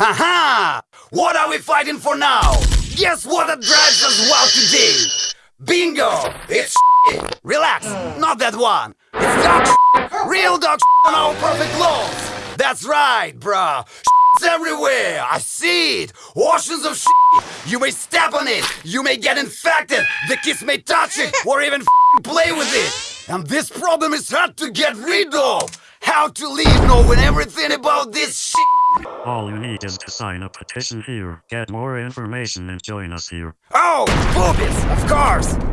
Aha! What are we fighting for now? Guess what that drives us wild today? Bingo! It's shit. Relax, not that one. It's dog shit. Real dog shit on our perfect clothes. That's right, bruh. Shit's everywhere. I see it. Oceans of shit. You may step on it. You may get infected. The kids may touch it or even f***ing play with it. And this problem is hard to get rid of. How to leave knowing everything about this shit. All you need is to sign a petition here. Get more information and join us here. Oh, boobies, of course.